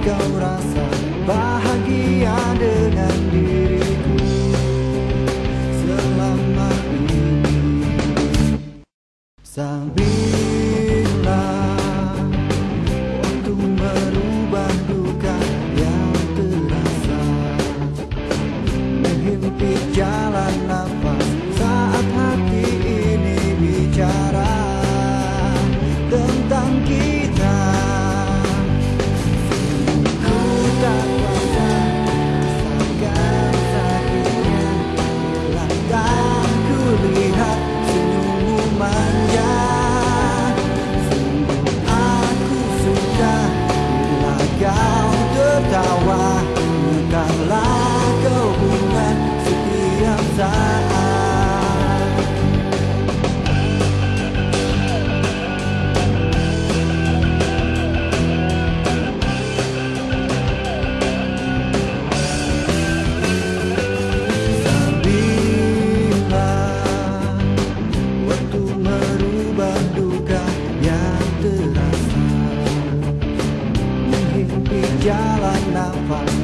kau rasa jalan